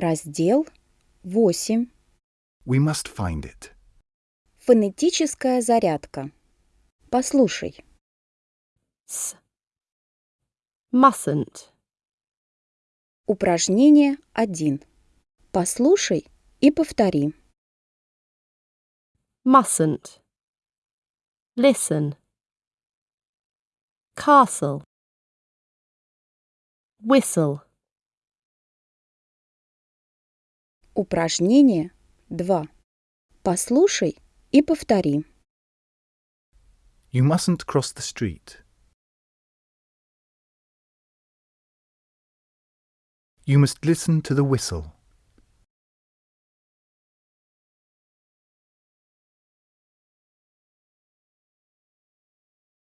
Раздел 8. We must find it. Фонетическая зарядка. Послушай. S. Mustn't. Упражнение 1. Послушай и повтори. Mustn't. Listen. Castle. Whistle. Упражнение 2. Послушай и повтори. You mustn't cross the street. You must listen to the whistle.